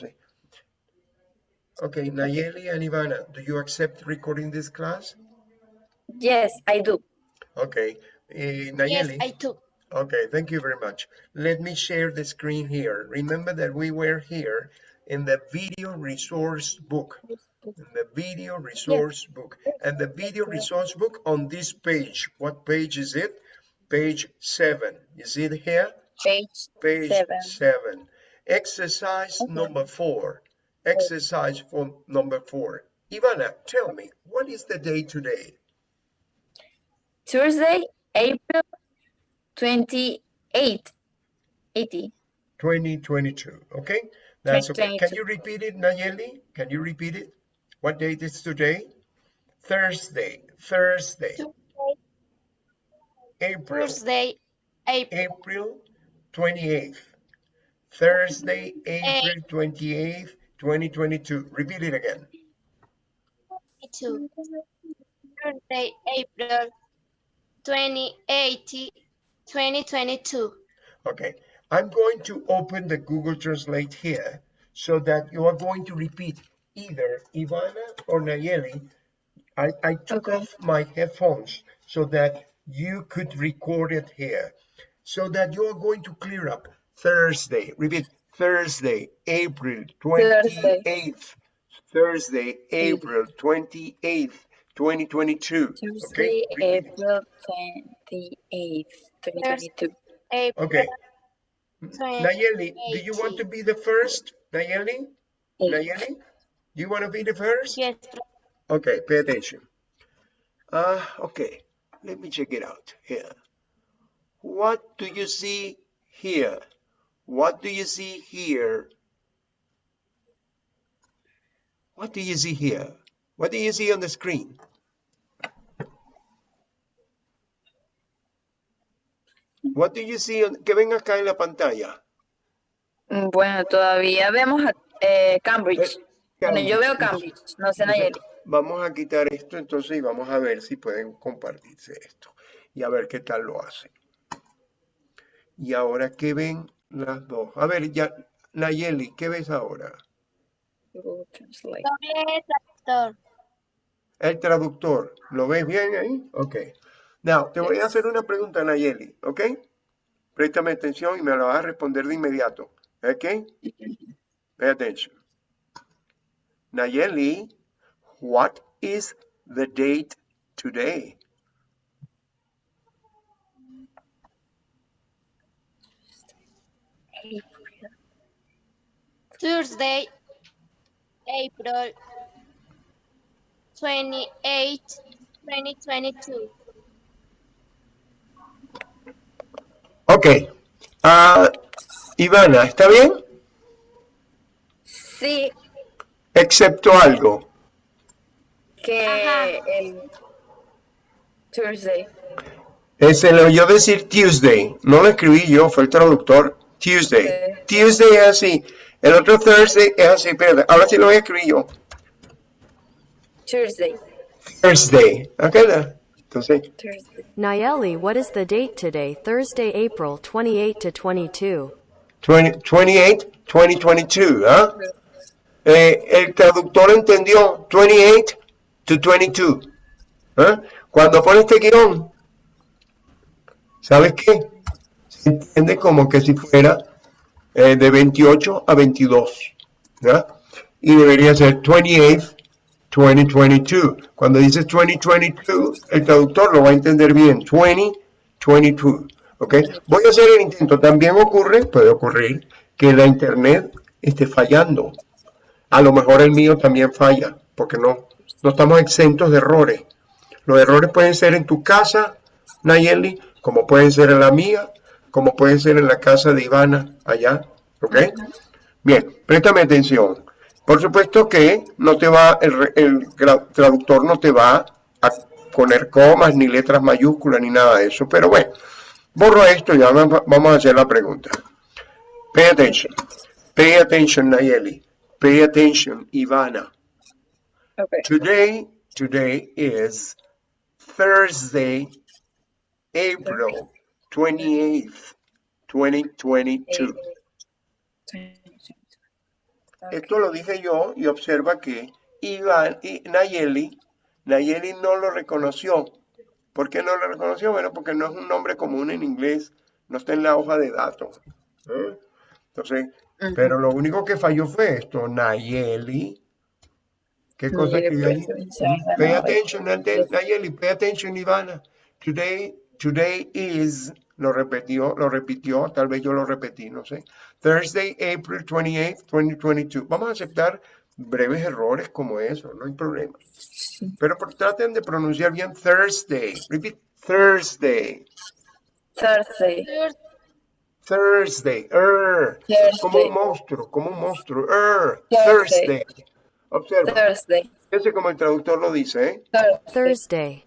sé. Okay, Nayeli and Ivana, do you accept recording this class? Yes, I do. Okay, eh, Yes, Nayeli? I do. Okay, thank you very much. Let me share the screen here. Remember that we were here in the video resource book. In the video resource book. And the video resource book on this page. What page is it? Page seven. Is it here? Page Page seven. seven. Exercise number four. Exercise for number four. Ivana, tell me, what is the day today? Tuesday, April 28, 80. 2022, okay? That's okay. Can you repeat it, Nayeli? Can you repeat it? What date is today? Thursday, Thursday, April, Thursday, April April 28th. Thursday, April 28th, 2022. Repeat it again. Thursday, April 28, 2022. Okay, I'm going to open the Google Translate here so that you are going to repeat either Ivana or Nayeli. I, I took Okay. off my headphones so that you could record it here so that you are going to clear up Thursday. Repeat Thursday, April 28th. Thursday, April 28th, 2022. Tuesday, Okay. April 28th, 2022. April Okay. 28. Nayeli, do you want to be the first? Nayeli? Eight. Nayeli? Do you want to be the first? Yes, Okay, pay attention. Uh, okay, let me check it out here. What do you see here? What do you see here? What do you see here? What do you see on the screen? What do you see on, que ven acá en la pantalla? Mm, Bueno, todavía vemos a eh, Cambridge. Eh, Bueno, yo veo Cambridge, no sé Nayeli. Vamos a quitar esto entonces y vamos a ver si pueden compartirse esto y a ver qué tal lo hacen. Y ahora, ¿qué ven las dos? A ver, ya, Nayeli, ¿qué ves ahora? Google Translate. doble traductor. El traductor, ¿lo ves bien ahí? Ok. Now, te voy a hacer una pregunta, Nayeli, ¿ok? Préstame atención y me la vas a responder de inmediato, ¿ok? Pay attention. Nayeli, what is the date today? Thursday, April 28, 2022. Ok. Ah, Ivana, ¿está bien? Sí, Excepto algo. que Ajá. el Tuesday. Eh, Se le oyó decir Tuesday. No lo escribí yo, fue el traductor. Tuesday. Sí. Tuesday es así. El otro Thursday es así. Espérate, ahora sí lo voy a escribir yo. Tuesday. Thursday. Ok, da. Entonces, Tuesday. Nayeli, what is the date today? Thursday, April 28 to 22. 20 28, 2022. ¿ah? Eh, el traductor entendió 28 to 22. ¿ah? Cuando pone este guión, ¿sabes qué? Entiende como que si fuera eh, de 28 a 22. ¿ya? Y debería ser 28, 2022. Cuando dices 2022, el traductor lo va a entender bien. 2022. ¿ok? Voy a hacer el intento. También ocurre, puede ocurrir, que la internet esté fallando. A lo mejor el mío también falla, porque no, no estamos exentos de errores. Los errores pueden ser en tu casa, Nayeli, como pueden ser en la mía, como pueden ser en la casa de Ivana, allá, ¿ok? Bien, préstame atención. Por supuesto que no te va, el, el traductor no te va a poner comas, ni letras mayúsculas, ni nada de eso, pero bueno, borro esto y ahora va- vamos a hacer la pregunta. Pay attention. Pay attention, Nayeli. Pay attention, Ivana. Okay. Today, today is Thursday, April 28th, 2022. esto lo dije yo y observa que Iván y Nayeli, Nayeli no lo reconoció. ¿Por qué no lo reconoció? Bueno, porque no es un nombre común en inglés, no está en la hoja de datos. ¿eh? Entonces, pero lo único que falló fue esto, Nayeli. ¿Qué cosa hay? pues, llama, Pay attention, Nayeli, pay attention, Ivana. Today, today is, lo repitió, lo repitió, tal vez yo lo repetí, no sé. Thursday, April 28th, 2022. Vamos a aceptar breves errores como eso, no hay problema. Sí. Pero por- traten de pronunciar bien Thursday. Repeat, Thursday. Thursday. Thursday. Er. Como un monstruo, como un monstruo. Er. Thursday. Thursday. Observa. Thursday. Fíjense como el traductor lo dice, ¿eh? Thursday.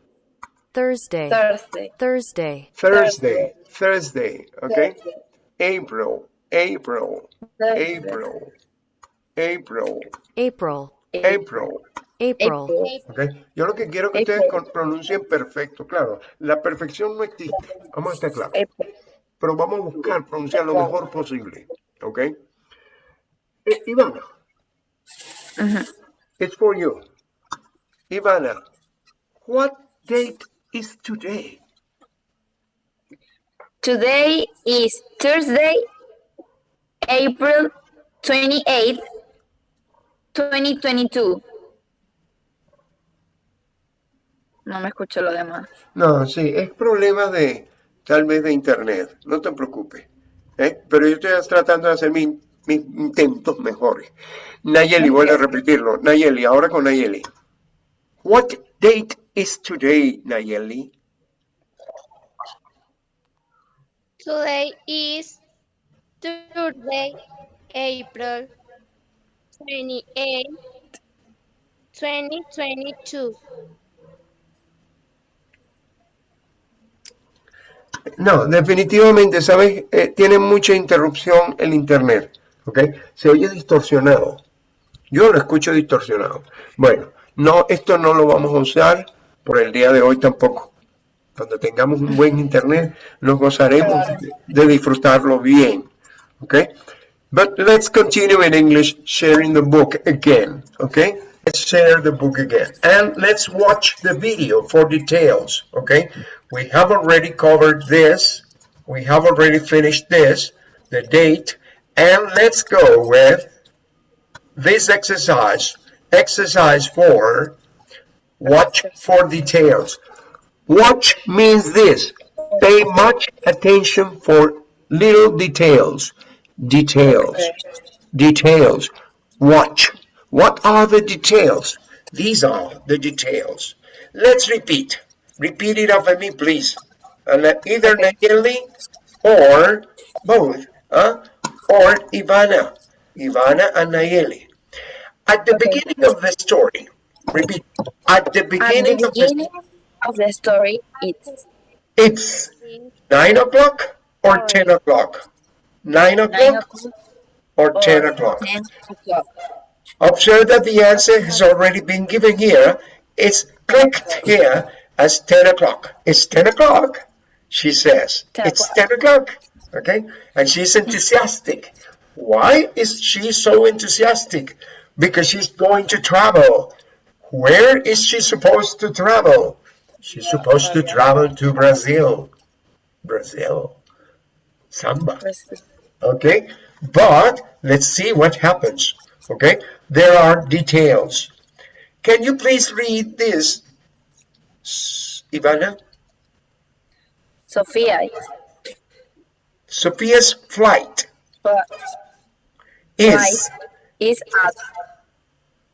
Thursday, Thursday, Thursday. Thursday, Thursday. Thursday. Okay. Thursday. April. April. Thursday. April. April. April, April. April, April. Okay. Yo lo que quiero que ustedes April. con- pronuncien perfecto. Claro, la perfección no existe. Vamos a estar claros. Pero vamos a buscar pronunciar lo mejor posible. ¿Ok? Eh, Ivana, Ujú. it's for you. Ivana, what date is today? Today is Thursday, April 28th, 2022. No me escucho lo demás. No, sí, es problema de, tal vez de internet, no te preocupes. ¿eh? Pero yo estoy tratando de hacer mi- mis intentos mejores. Nayeli, vuelve a repetirlo. Nayeli, ahora con Nayeli. What date is today, Nayeli? Today is Thursday, April 28, 2022. No, definitivamente, ¿sabes? Eh, tiene mucha interrupción el internet, ¿ok? Se oye distorsionado. Yo lo escucho distorsionado. Bueno, no, esto no lo vamos a usar por el día de hoy tampoco. Cuando tengamos un buen internet, nos gozaremos de, de disfrutarlo bien, ¿ok? But let's continue in English, sharing the book again, okay? Let's share the book again. And let's watch the video for details, okay? We have already covered this. We have already finished this, the date. And let's go with this exercise. Exercise 4, watch for details. Watch means this. Pay much attention for little details. Details details. Watch. What are the details? These are the details. Let's repeat. Repeat it after me, please. And uh, either Nayeli or both, huh? or Ivana. Ivana and Nayeli. At the beginning of the story, repeat. At the At beginning of the of the story, it's it's nine o'clock or oh. ten o'clock. Nine o'clock o'clock or or ten o'clock. 10 o'clock. Observe that the answer has already been given here. It's clicked here as 10 o'clock. It's 10 o'clock, she says. 10 It's 10 o'clock, okay? And she's enthusiastic. Why is she so enthusiastic? Because she's going to travel. Where is she supposed to travel? She's supposed to travel to Brazil. Brazil. Samba. Okay, but let's see what happens. Okay, there are details. Can you please read this, Ivana? Sophia Sophia's flight is is at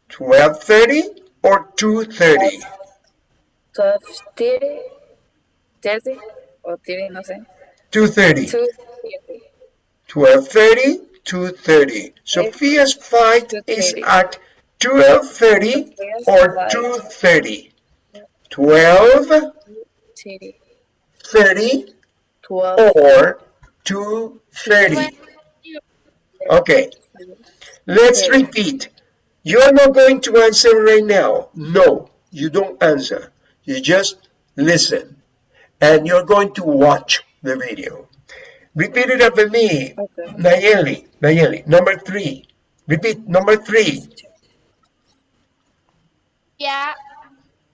12:30 or 2:30. 12:30 30 o 30, no sé. 2:30. 2:30. 12:30, 2:30. Sophia's flight is at 12:30 or 2:30. 12, 30, 30 12, or 2:30. Okay, let's repeat. You're not going to answer right now. No, you don't answer. You just listen. And you're going to watch the video. Repeat it after me. Okay. Nayeli, Nayeli. Number three. Repeat, number three. Yeah,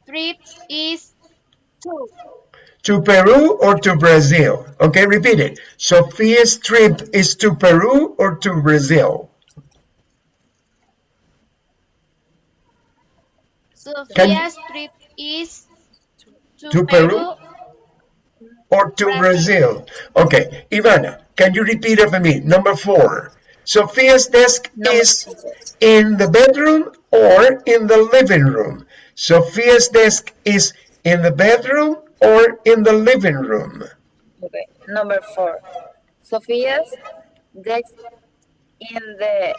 trip is two. To Peru or to Brazil? Okay, repeat it. Sophia's trip is to Peru or to Brazil? Sophia's trip is to, To Peru. Peru? Or to Brazil. Brazil? Okay, Ivana, can you repeat it for me? Number four. Sophia's desk Number is four. in the bedroom or in the living room? Sophia's desk is in the bedroom or in the living room? Okay. Number four. Sophia's desk in the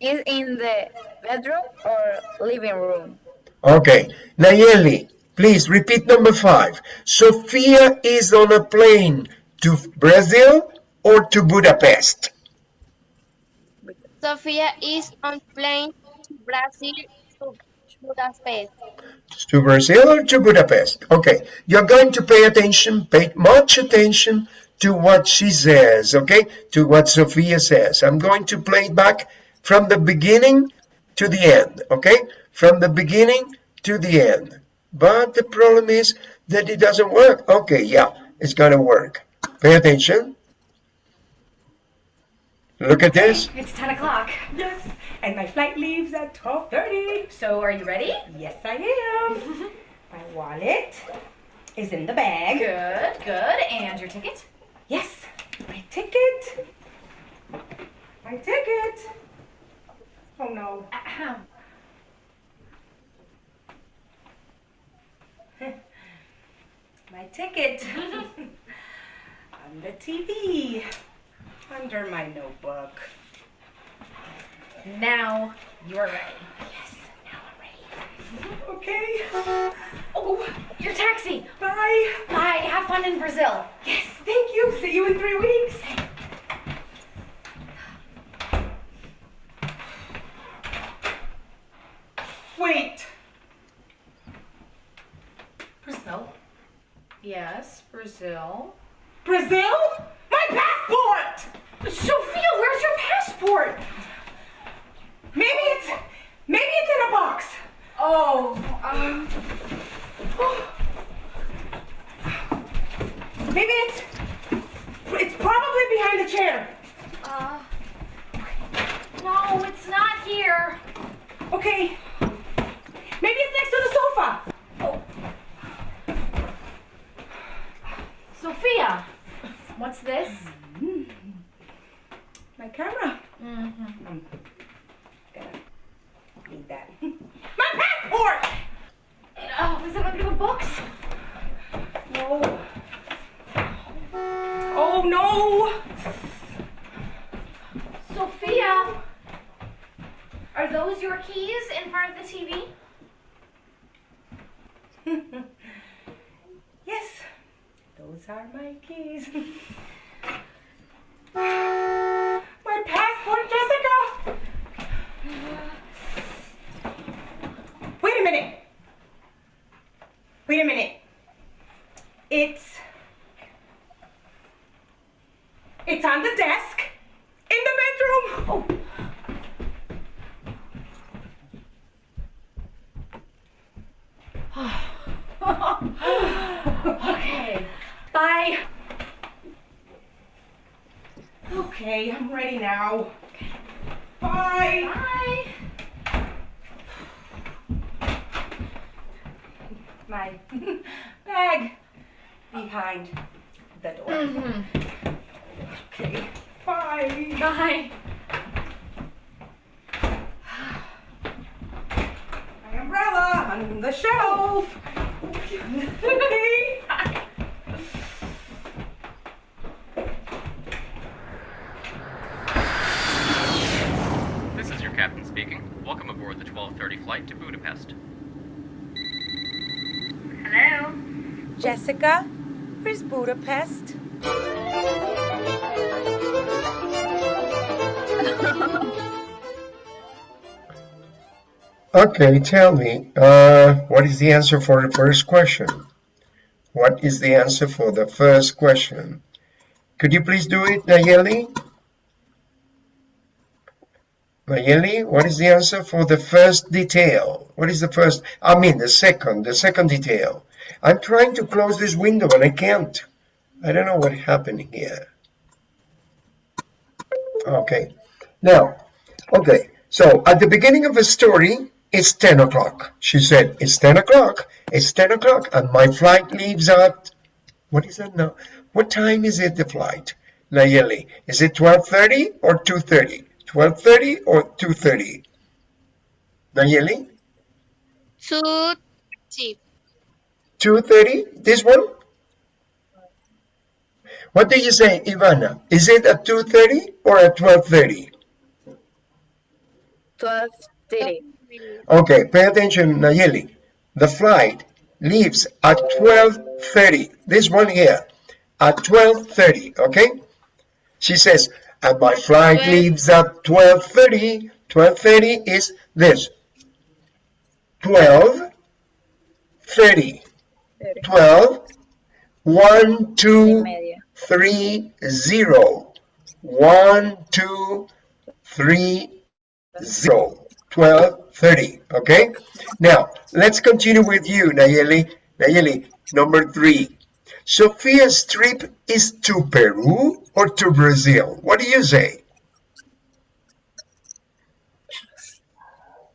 is in the bedroom or living room. Okay, Nayeli, please repeat number five. Sophia is on a plane to Brazil or to Budapest? Sophia is on plane to Brazil to Budapest. To Brazil or to Budapest? Okay, you're going to pay attention, pay much attention to what she says, okay? To what Sophia says. I'm going to play it back from the beginning to the end, okay? From the beginning to the end. But the problem is that it doesn't work. Okay, yeah, it's gonna work. Pay attention. Look at this. It's 10 o'clock. Yes, and my flight leaves at 12.30. So are you ready? Yes, I am. my wallet is in the bag. Good, good. And your ticket? Yes, my ticket. My ticket. Oh no. Ahem. My ticket. On the TV. Under my notebook. Now you're ready. Yes, now I'm ready. Okay. Oh, your taxi. Bye. Bye. Have fun in Brazil. Yes, thank you. See you in three weeks. Wait. Brazil? Yes, Brazil. Brazil? My passport! Sophia, where's your passport? Maybe it's maybe it's in a box. Oh, um, Maybe it's it's probably behind the chair. uh, no, it's not here. Okay. Maybe it's next to the sofa. Oh. Sophia, what's this? My camera. Mm-hmm. I'm gonna need that. My passport! Oh, books? No. Oh no! Sophia, are those your keys in front of the TV? yes, those are my keys. my passport, Jessica! Wait a minute. Wait a minute. It's. It's on the desk in the bedroom. Oh. Okay. Bye. Okay, I'm ready now. Bye. Bye. My bag behind the door. Mm-hmm. Okay. Bye. Bye. My umbrella on the shelf. okay. This is your captain speaking. Welcome aboard the 1230 flight to Budapest. Hello. Jessica, where's Budapest? Okay, tell me, uh, what is the answer for the first question? What is the answer for the first question? Could you please do it, Nayeli? Nayeli, what is the answer for the first detail? What is the first? I mean, the second, the second detail. I'm trying to close this window and I can't. I don't know what happened here. Okay, now, okay, so at the beginning of the story, it's 10 o'clock. She said, it's 10 o'clock, it's 10 o'clock, and my flight leaves at, what is that now? What time is it, the flight, Nayeli? Is it 12.30 or 2.30? 12.30 or 2.30? Nayeli? Two, three. 2.30, this one? What do you say, Ivana? Is it at 2.30 or at 12.30? 12.30. Okay, pay attention, Nayeli. The flight leaves at 12.30. This one here, at 12.30, okay? She says, and my flight leaves at 12.30. 12.30 is this. 12, 30, 12, 1, 2, Media. three zero. One two three zero. Twelve thirty okay? Now let's continue with you Nayeli. Nayeli number three. Sophia's trip is to Peru or to Brazil? What do you say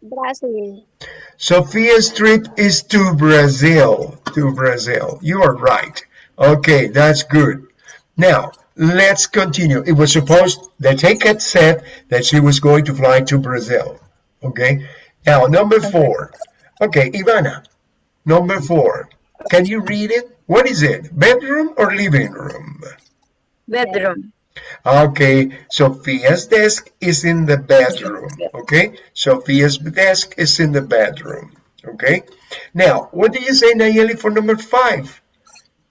Brazil. Sophia's trip is to Brazil. To Brazil. You are right. Okay, that's good. Now, let's continue. It was supposed, the ticket said that she was going to fly to Brazil. Okay. Now, number four. Okay, Ivana. Number four. Can you read it? What is it? Bedroom or living room? Bedroom. Okay, Sophia's desk is in the bedroom. Okay, Sophia's desk is in the bedroom. Okay, now what do you say, Nayeli, for number five?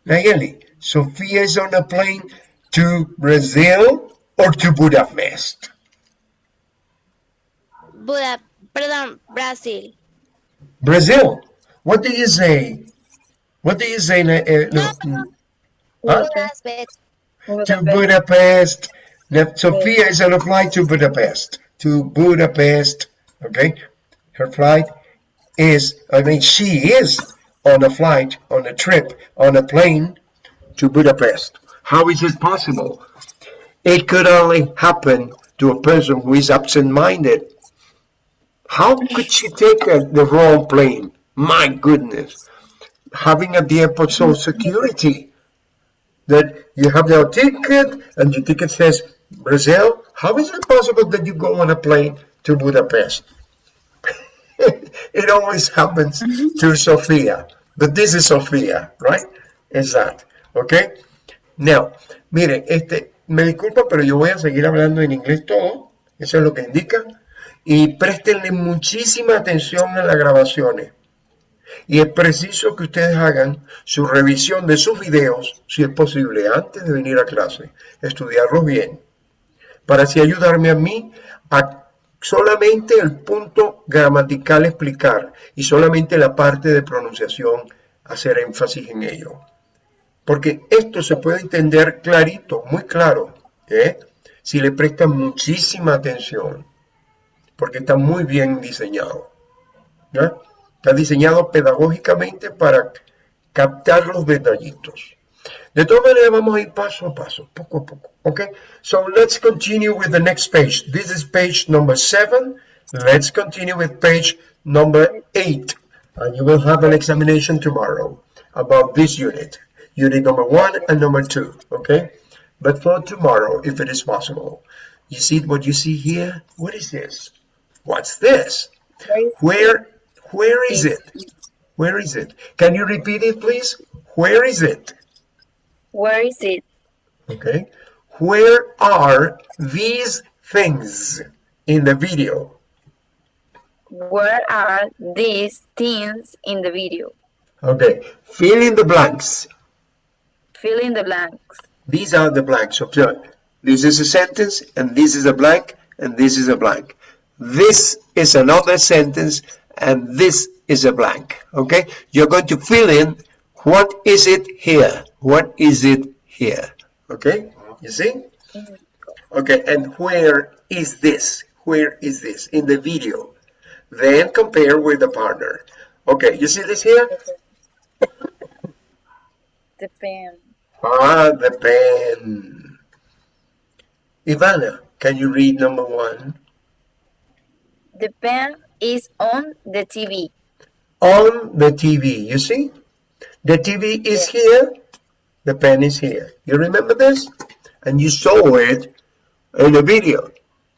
Nayeli, Sophia is on a plane to Brazil or to Budapest? Buda, perdón, Brazil. Brazil. What do you say? What do you say? Na- eh, no, mm, huh? Budapest. To Budapest. Now, Sophia is on a flight to Budapest. To Budapest. Okay. Her flight is, I mean, she is on a flight, on a trip, on a plane to Budapest. How is it possible? It could only happen to a person who is absent-minded. How could she take a, the wrong plane? My goodness. Having at the airport social security you have your ticket and your ticket says Brazil. How is it possible that you go on a plane to Budapest? it always happens to Sofia, but this is Sofia, right? Is that, okay? Now, mire, este, me disculpa, pero yo voy a seguir hablando en inglés todo, eso es lo que indica, y préstenle muchísima atención a las grabaciones. Y es preciso que ustedes hagan su revisión de sus videos, si es posible, antes de venir a clase, estudiarlos bien, para así ayudarme a mí a solamente el punto gramatical explicar y solamente la parte de pronunciación hacer énfasis en ello. Porque esto se puede entender clarito, muy claro, ¿eh? si le prestan muchísima atención, porque está muy bien diseñado. ¿ya? Está diseñado pedagógicamente para captar los detallitos. De todas maneras, vamos a ir paso a paso, poco a poco. Okay? So let's continue with the next page. This is page number seven. Let's continue with page number eight. And you will have an examination tomorrow about this unit. Unit number one and number two. Okay? But for tomorrow, if it is possible. You see what you see here? What is this? What's this? Where where is it? Where is it? Can you repeat it, please? Where is it? Where is it? Okay. Where are these things in the video? Where are these things in the video? Okay. Fill in the blanks. Fill in the blanks. These are the blanks. Observe. This is a sentence, and this is a blank, and this is a blank. This is another sentence, and this is a blank. Okay. You're going to fill in what is it here? What is it here? Okay. You see? Okay. And where is this? where is this? In the video. Then compare with the partner. Okay, you see this here? The pen. Ah, the pen. Ivana, can you read number one? The pen is on the TV. On the TV, you see? The TV is here, the pen is here. You remember this? And you saw it in the video.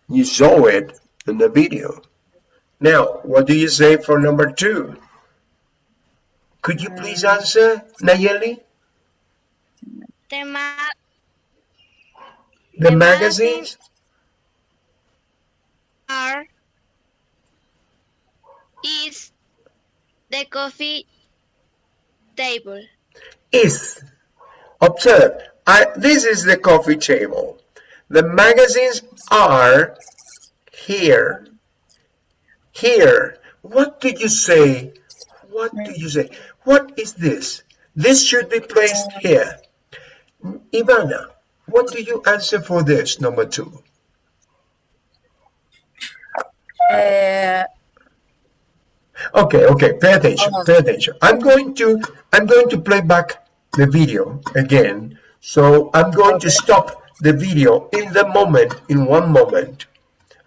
You saw it in the video. Now, what do you say for number two? Could you please mm. answer, Nayeli? The ma The, The magazines? are is the coffee table. is. Observe, I, this is the coffee table. The magazines are here. Here. What did you say? What do you say? What is this? This should be placed here. Ivana, what do you answer for this, number two? Uh, Okay, okay, pay attention, pay attention. I'm going to, I'm going to play back the video again. So I'm going to stop the video in the moment, in one moment.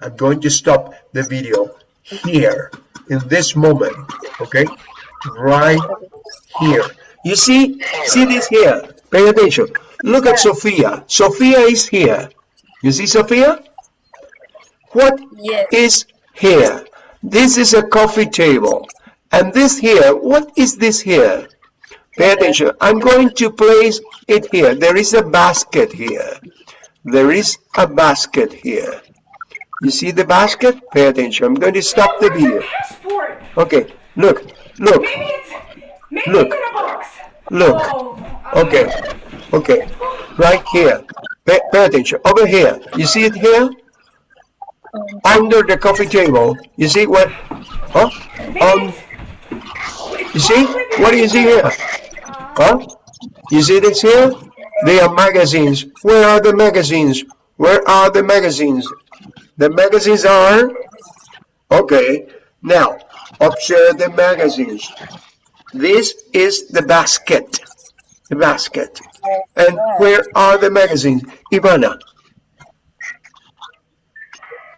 I'm going to stop the video here, in this moment, okay? Right here. You see, see this here, pay attention. Look at Sophia. Sophia is here. You see Sophia? What yes. is here. This is a coffee table. And this here, what is this here? Pay attention. I'm going to place it here. There is a basket here. There is a basket here. You see the basket? Pay attention. I'm going to stop the video. Okay, look, look, Maybe it's maybe Look. it's in a box. look. Oh, Okay, okay. Right here. Pay, pay attention. Over here. You see it here? Under the coffee table. You see what? Huh? Um, you see? What do you see here? Huh? You see this here? They are magazines. Where are the magazines? Where are the magazines? The magazines are... Okay. Now, observe the magazines. This is the basket. The basket. And where are the magazines? Ivana.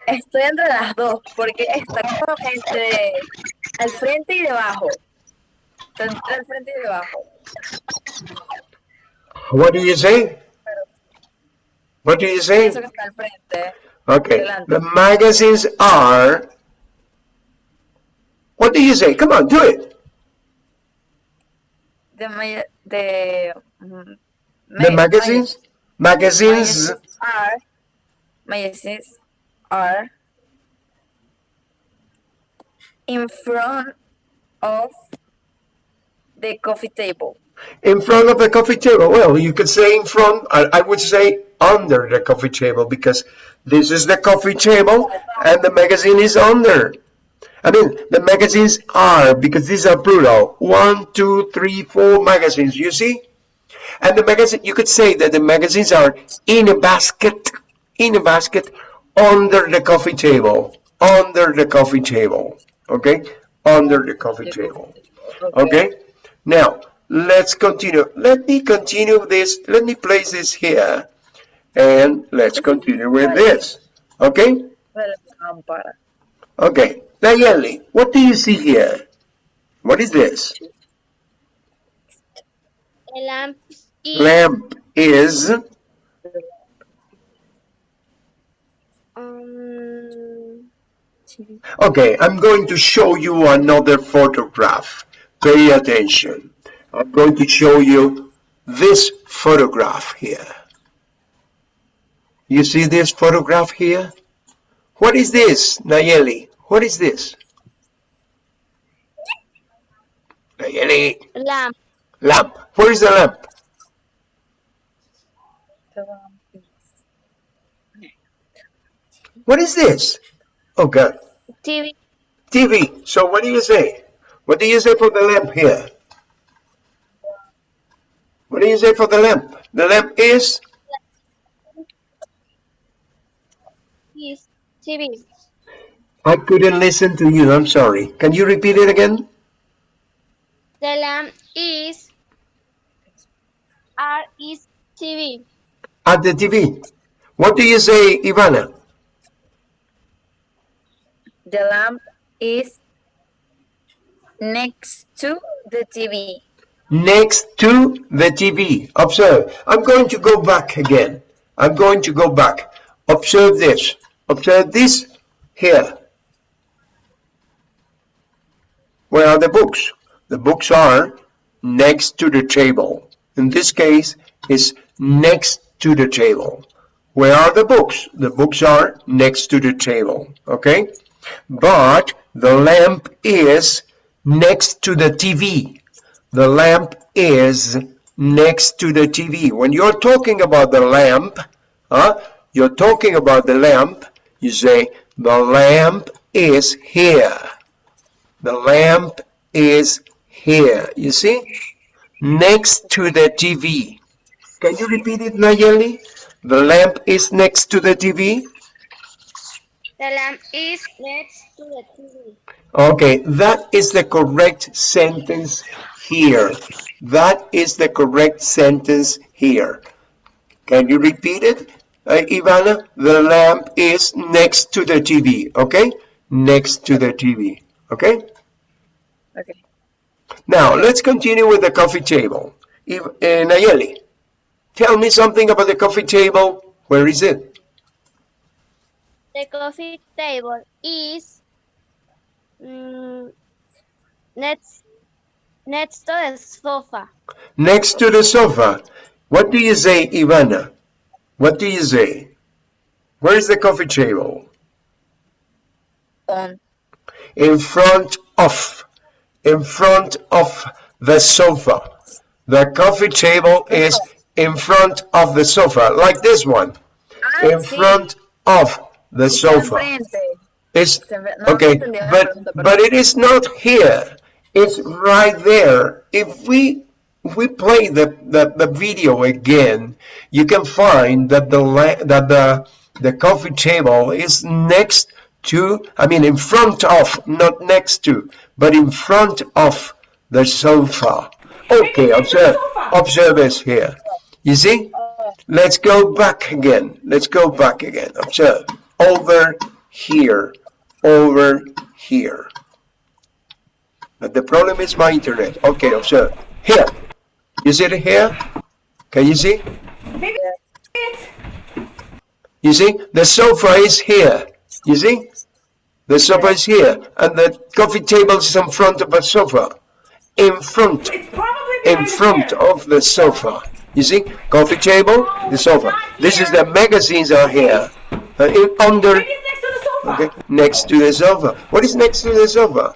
Estoy entre las dos, porque está como entre al frente y debajo. Está entre al frente y debajo. What do you say? What do you say? Pienso que está al frente. Okay. The magazines are... What do you say? Come on, do it. De, ma- de mm, The ma- magazines? Magazines magazines are magazines are in front of the coffee table. in front of the coffee table. Well, you could say in front, I, would say under the coffee table because this is the coffee table and the magazine is under. I mean, the magazines are, because these are plural, one, two, three, four magazines, you see? And the magazine, you could say that the magazines are in a basket, in a basket, under the coffee table, under the coffee table, okay? Under the coffee table, okay? Now, let's continue. Let me continue this, let me place this here, and let's continue with this, okay? de la lámpara. Okay, Nayeli, what do you see here? What is this? A lamp is Lamp is, um, okay, I'm going to show you another photograph. Pay attention. I'm going to show you this photograph here. You see this photograph here? What is this, Nayeli? What is this? Nayeli, lamp. lamp. Where is the lamp? What is this? Oh God, TV. TV. So what do you say? What do you say for the lamp here? What do you say for the lamp? The lamp is Is TV. I couldn't listen to you. I'm sorry. Can you repeat it again? The lamp is R is TV. At the TV. What do you say, Ivana? The lamp is next to the TV. Next to the TV. Observe. I'm going to go back again. I'm going to go back. Observe this. Observe this here. Where are the books? The books are next to the table. In this case, it's next to the table. Where are the books? The books are next to the table. Okay? But the lamp is next to the TV. The lamp is next to the TV. When you're talking about the lamp, huh, you're talking about the lamp, you say, the lamp is here. The lamp is here. You see? Next to the TV. Can you repeat it, Nayeli? The lamp is next to the TV. The lamp is next to the TV. Okay, that is the correct sentence here. That is the correct sentence here. Can you repeat it, uh, Ivana? The lamp is next to the TV, okay? Next to the TV, okay? Okay. Now, let's continue with the coffee table. If, uh, Nayeli, tell me something about the coffee table. Where is it? The coffee table is mm, next next to the sofa. Next to the sofa. What do you say, Ivana? What do you say? Where is the coffee table? On. In front of. In front of the sofa. The coffee table is in front of the sofa, like this one. Ah, In sí. front of the sofa. It's Se ve- no, okay, no entendí la but but it is not here. It's right there. If we if we play the, the, the video again, you can find that the la- that the the coffee table is next to I mean in front of, not next to, but in front of the sofa. Okay, next to the observe observe this here. You see? Let's go back again. Let's go back again. Observe. Over here. Over here. But the problem is my internet. Okay, observe. Here. You see it here? Can you see? You see? The sofa is here. You see? The sofa is here. And the coffee table is in front of the sofa. In front. in front of the sofa. You see, coffee table, the sofa. This is the magazines are here, uh, in, under, Maybe it's next to the sofa. okay, next to the sofa. What is next to the sofa?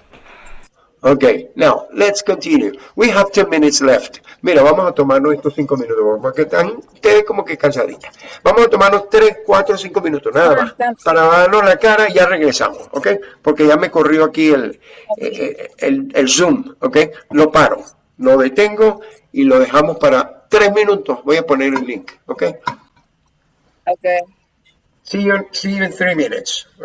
Okay, now let's continue. We have 10 minutes left. Mira, vamos a tomarnos estos 5 minutos, porque están ustedes como que cansaditas. Vamos a tomarnos 3, 4, 5 minutos, nada más, para darnos la cara y ya regresamos, ¿ok? Porque ya me corrió aquí el, eh, el, el Zoom, ¿ok? Lo paro, lo detengo y lo dejamos para 3 minutos. Voy a poner el link, ¿ok? Okay. See you, see you in 3 minutes, ¿ok?